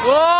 Whoa!